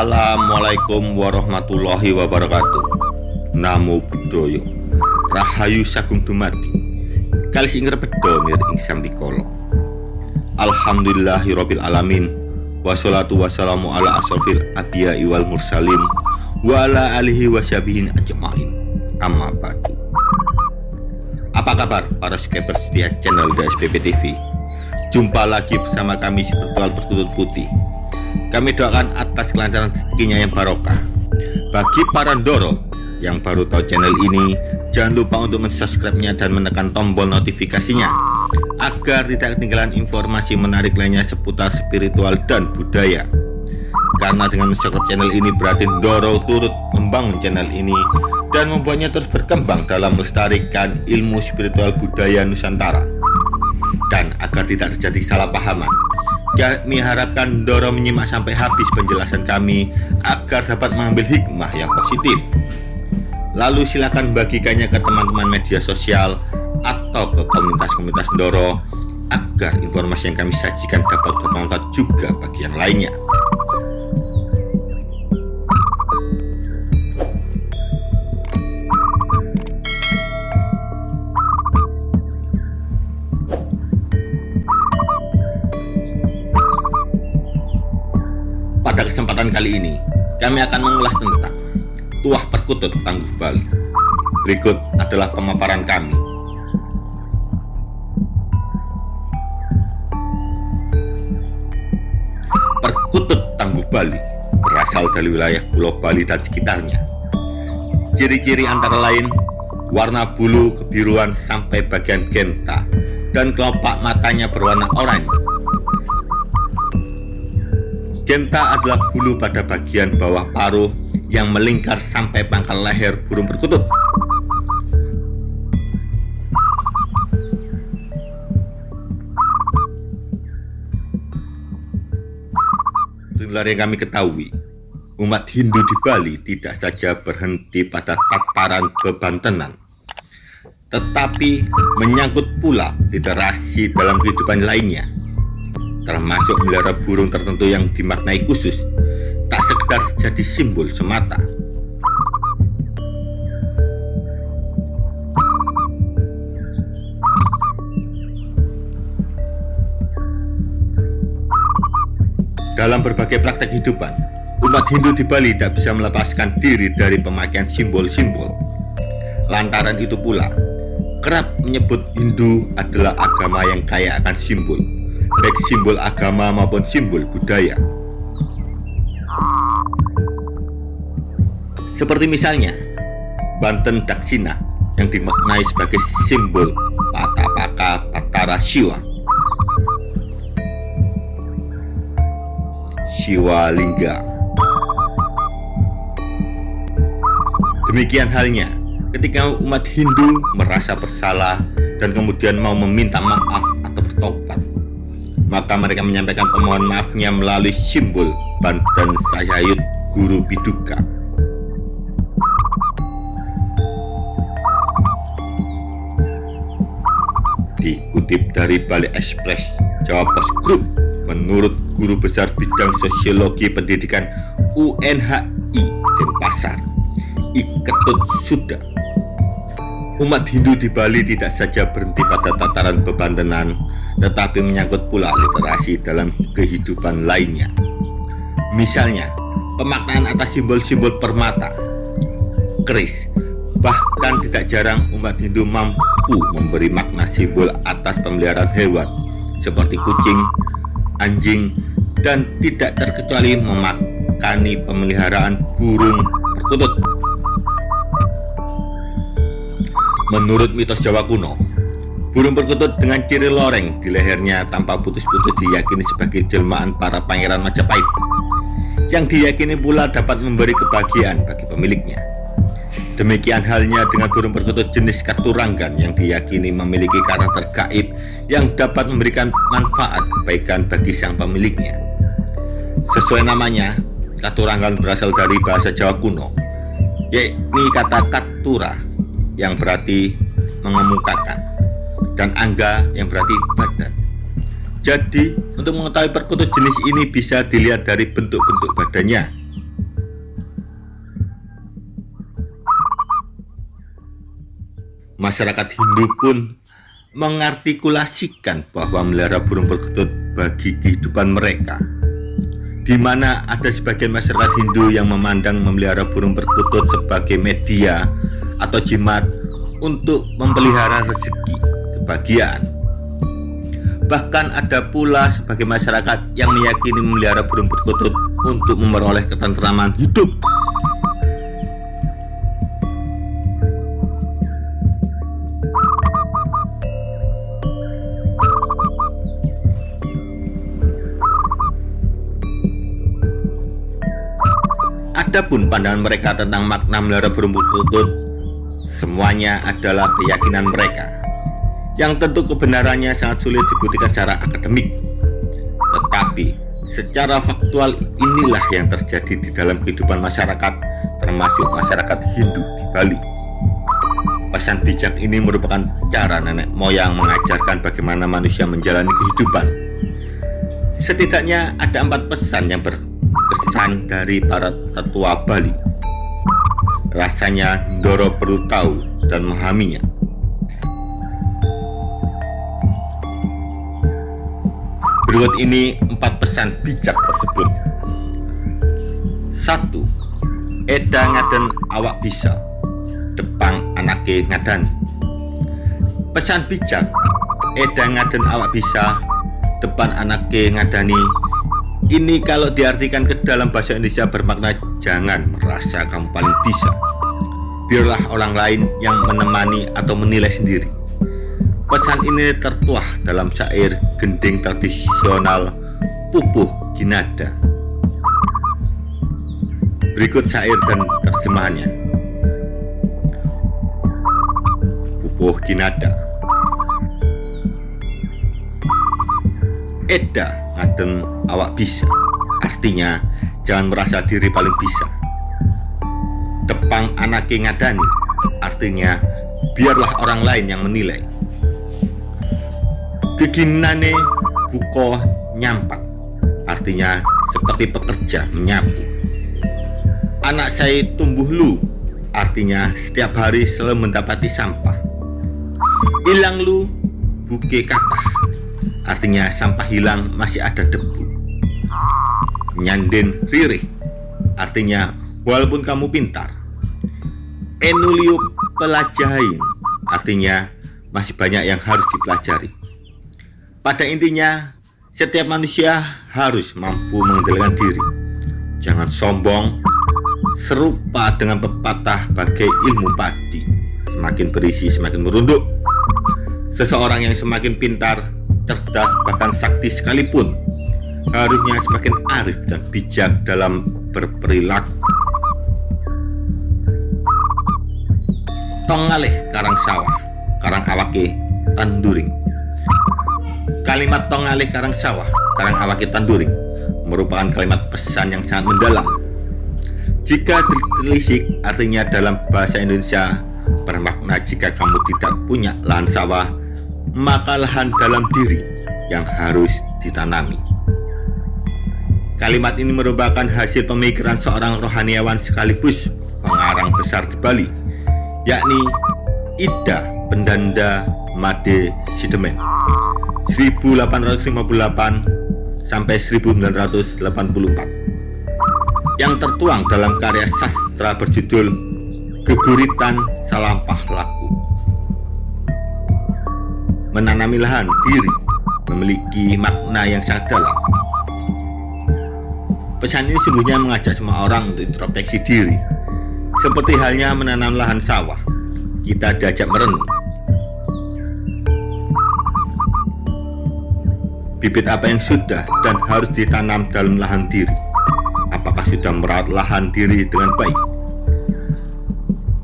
Assalamualaikum warahmatullahi wabarakatuh. Namo Buddhaya. Rahayu Sagung Dumadi. Kali sing bedo mir ing sambikala Alhamdulillahirabbil alamin. Wassalatu wassalamu ala asrofil abiyai wal mursalin Wa ala alihi wasyabihin ajma'in. Amma badu. Apa kabar para subscriber setia channel DSPP TV Jumpa lagi bersama kami Spiritual Bertutut Putih kami doakan atas kelancaran rezekinya yang barokah. Bagi para Ndoro yang baru tahu channel ini, jangan lupa untuk mensubscribe-nya dan menekan tombol notifikasinya agar tidak ketinggalan informasi menarik lainnya seputar spiritual dan budaya. Karena dengan mensubscribe channel ini berarti Ndoro turut membangun channel ini dan membuatnya terus berkembang dalam melestarikan ilmu spiritual budaya Nusantara. Dan agar tidak terjadi salah pahaman, kami harapkan Doro menyimak sampai habis penjelasan kami agar dapat mengambil hikmah yang positif. Lalu silakan bagikannya ke teman-teman media sosial atau ke komunitas-komunitas Doro agar informasi yang kami sajikan dapat bermanfaat juga bagi yang lainnya. Kesempatan kali ini, kami akan mengulas tentang Tuah Perkutut Tangguh Bali. Berikut adalah pemaparan kami. Perkutut Tangguh Bali berasal dari wilayah Pulau Bali dan sekitarnya. Ciri-ciri antara lain warna bulu kebiruan sampai bagian genta dan kelopak matanya berwarna oranye Genta adalah bulu pada bagian bawah paruh yang melingkar sampai pangkal leher burung perkutut. Itulah yang kami ketahui, umat Hindu di Bali tidak saja berhenti pada tataran kebantenan, tetapi menyangkut pula literasi dalam kehidupan lainnya termasuk melihara burung tertentu yang dimaknai khusus, tak sekedar jadi simbol semata. Dalam berbagai praktek kehidupan, umat Hindu di Bali tak bisa melepaskan diri dari pemakaian simbol-simbol. Lantaran itu pula, kerap menyebut Hindu adalah agama yang kaya akan simbol baik simbol agama maupun simbol budaya. Seperti misalnya, Banten Daksina yang dimaknai sebagai simbol Patapaka Patara Siwa. Siwa Lingga. Demikian halnya ketika umat Hindu merasa bersalah dan kemudian mau meminta maaf atau bertobat maka mereka menyampaikan permohonan maafnya melalui simbol Banten Sayayut Guru Piduka. Dikutip dari Bali Express Jawa Pos Group, menurut Guru Besar Bidang Sosiologi Pendidikan UNHI Denpasar, Iketut Suda Umat Hindu di Bali tidak saja berhenti pada tataran bebantenan, tetapi menyangkut pula literasi dalam kehidupan lainnya. Misalnya, pemaknaan atas simbol-simbol permata, keris, bahkan tidak jarang umat Hindu mampu memberi makna simbol atas pemeliharaan hewan seperti kucing, anjing, dan tidak terkecuali memakani pemeliharaan burung perkutut Menurut mitos Jawa kuno, burung perkutut dengan ciri loreng di lehernya tanpa putus-putus diyakini sebagai jelmaan para pangeran Majapahit yang diyakini pula dapat memberi kebahagiaan bagi pemiliknya. Demikian halnya dengan burung perkutut jenis katuranggan yang diyakini memiliki karakter gaib yang dapat memberikan manfaat kebaikan bagi sang pemiliknya. Sesuai namanya, katuranggan berasal dari bahasa Jawa kuno, yakni kata katura yang berarti mengemukakan dan angga yang berarti badan. Jadi, untuk mengetahui perkutut jenis ini bisa dilihat dari bentuk-bentuk badannya. Masyarakat Hindu pun mengartikulasikan bahwa melihara burung perkutut bagi kehidupan mereka di mana ada sebagian masyarakat Hindu yang memandang memelihara burung perkutut sebagai media atau jimat untuk memelihara rezeki kebahagiaan bahkan ada pula sebagai masyarakat yang meyakini memelihara burung perkutut untuk memperoleh ketentraman hidup. Adapun pandangan mereka tentang makna melihara burung perkutut semuanya adalah keyakinan mereka yang tentu kebenarannya sangat sulit dibuktikan secara akademik tetapi secara faktual inilah yang terjadi di dalam kehidupan masyarakat termasuk masyarakat Hindu di Bali pesan bijak ini merupakan cara nenek moyang mengajarkan bagaimana manusia menjalani kehidupan setidaknya ada empat pesan yang ber kesan dari para tetua Bali. Rasanya Ndoro perlu tahu dan memahaminya. Berikut ini empat pesan bijak tersebut. Satu, Eda ngaden awak bisa, depang anake ngadani. Pesan bijak, Eda ngaden awak bisa, depan anake ngadani ini kalau diartikan ke dalam bahasa Indonesia bermakna jangan merasa kamu paling bisa. Biarlah orang lain yang menemani atau menilai sendiri. Pesan ini tertuah dalam syair gending tradisional Pupuh Ginada. Berikut syair dan terjemahannya. Pupuh Ginada. Eda ngaten awak bisa artinya jangan merasa diri paling bisa tepang anake ngadani artinya biarlah orang lain yang menilai keginane buko nyampak artinya seperti pekerja menyapu. Anak saya tumbuh lu. Artinya setiap hari selalu mendapati sampah. Hilang lu buke kata artinya sampah hilang masih ada debu. Nyanden ririh, artinya walaupun kamu pintar. Enuliup pelajain, artinya masih banyak yang harus dipelajari. Pada intinya, setiap manusia harus mampu mengendalikan diri. Jangan sombong, serupa dengan pepatah bagai ilmu padi. Semakin berisi, semakin merunduk. Seseorang yang semakin pintar cerdas, bahkan sakti sekalipun harusnya semakin arif dan bijak dalam berperilaku. Tongaleh karang sawah, karang awake tanduring. Kalimat tongaleh karang sawah, karang awake tanduring merupakan kalimat pesan yang sangat mendalam. Jika ditelisik artinya dalam bahasa Indonesia bermakna jika kamu tidak punya lahan sawah maka lahan dalam diri yang harus ditanami. Kalimat ini merupakan hasil pemikiran seorang rohaniawan sekaligus pengarang besar di Bali, yakni Ida Pendanda Made Sidemen 1858 sampai 1984 yang tertuang dalam karya sastra berjudul Geguritan Salampah Laku menanami lahan diri memiliki makna yang sangat dalam. Pesan ini sungguhnya mengajak semua orang untuk introspeksi diri. Seperti halnya menanam lahan sawah, kita diajak merenung. Bibit apa yang sudah dan harus ditanam dalam lahan diri? Apakah sudah merawat lahan diri dengan baik?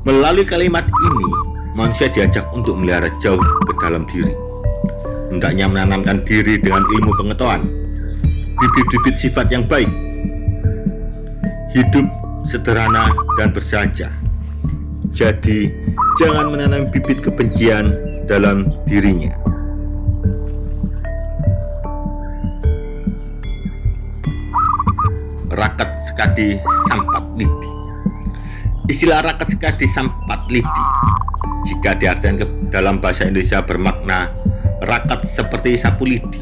Melalui kalimat ini, manusia diajak untuk melihara jauh ke dalam diri. Hendaknya menanamkan diri dengan ilmu pengetahuan, bibit-bibit sifat yang baik, hidup sederhana dan bersahaja. Jadi, jangan menanam bibit kebencian dalam dirinya. Rakat sekadi sampat lidi Istilah rakat sekadi sampat lidi jika diartikan ke dalam bahasa Indonesia bermakna rakat seperti sapu lidi.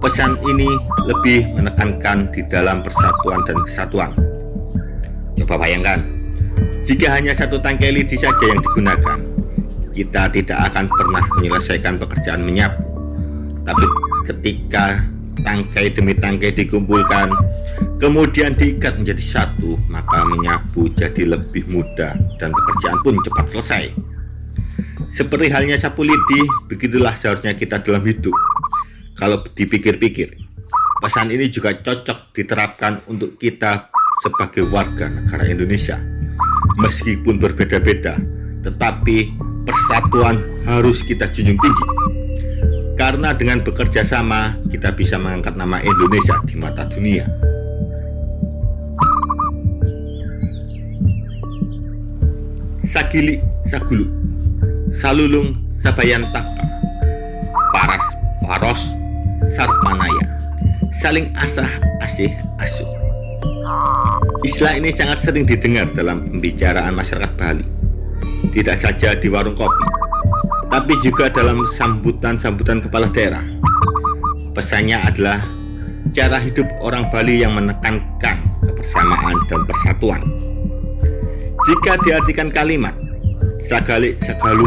Pesan ini lebih menekankan di dalam persatuan dan kesatuan. Coba bayangkan, jika hanya satu tangkai lidi saja yang digunakan, kita tidak akan pernah menyelesaikan pekerjaan menyapu. Tapi ketika tangkai demi tangkai dikumpulkan, kemudian diikat menjadi satu, maka menyapu jadi lebih mudah dan pekerjaan pun cepat selesai. Seperti halnya sapu lidi, begitulah seharusnya kita dalam hidup. Kalau dipikir-pikir, pesan ini juga cocok diterapkan untuk kita sebagai warga negara Indonesia. Meskipun berbeda-beda, tetapi persatuan harus kita junjung tinggi. Karena dengan bekerja sama, kita bisa mengangkat nama Indonesia di mata dunia. Sagili Sagulu Salulung Sabayantaka Paras Paros Sarpanaya. Saling asah asih asuh. Istilah ini sangat sering didengar dalam pembicaraan masyarakat Bali. Tidak saja di warung kopi Tapi juga dalam sambutan-sambutan kepala daerah. Pesannya adalah cara hidup orang Bali yang menekankan kebersamaan dan persatuan jika diartikan kalimat Sagalik Sagalu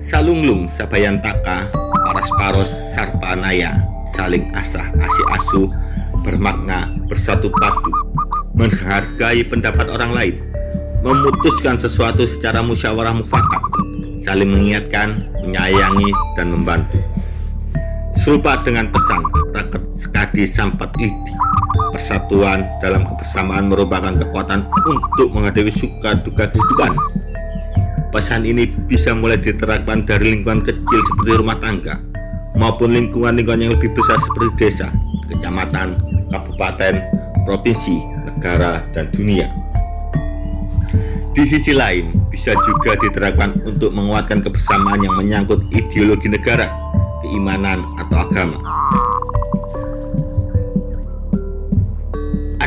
Salunglung Sabayantaka Paras-paros Sarpanaya Saling asah asih asuh Bermakna bersatu padu Menghargai pendapat orang lain Memutuskan sesuatu secara musyawarah mufakat Saling mengingatkan, menyayangi, dan membantu. Serupa dengan pesan Raket Sekadi Sampat Lidi Persatuan dalam kebersamaan merupakan kekuatan untuk menghadapi suka duka kehidupan. Pesan ini bisa mulai diterapkan dari lingkungan kecil seperti rumah tangga, maupun lingkungan-lingkungan yang lebih besar seperti desa, kecamatan, kabupaten, provinsi, negara, dan dunia. Di sisi lain, bisa juga diterapkan untuk menguatkan kebersamaan yang menyangkut ideologi negara, keimanan, atau agama.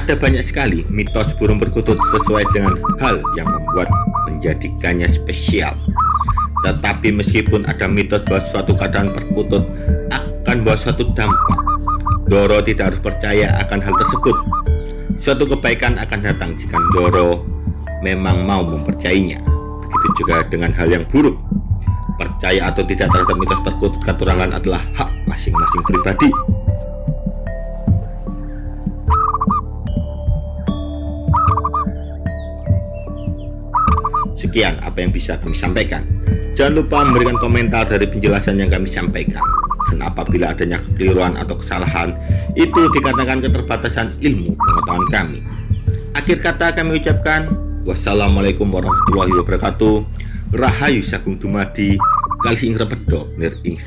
Ada banyak sekali mitos burung perkutut sesuai dengan hal yang membuat menjadikannya spesial. Tetapi meskipun ada mitos bahwa suatu keadaan perkutut akan bawa suatu dampak, Doro tidak harus percaya akan hal tersebut. Suatu kebaikan akan datang jika Doro memang mau mempercayainya. Begitu juga dengan hal yang buruk. Percaya atau tidak terhadap mitos perkutut katurangan adalah hak masing-masing pribadi. Sekian apa yang bisa kami sampaikan. Jangan lupa memberikan komentar dari penjelasan yang kami sampaikan. Dan apabila adanya kekeliruan atau kesalahan, itu dikatakan keterbatasan ilmu pengetahuan kami. Akhir kata kami ucapkan, wassalamualaikum warahmatullahi wabarakatuh. Rahayu Sagung Dumadi, Kali Ing Repedo, Nir Ing.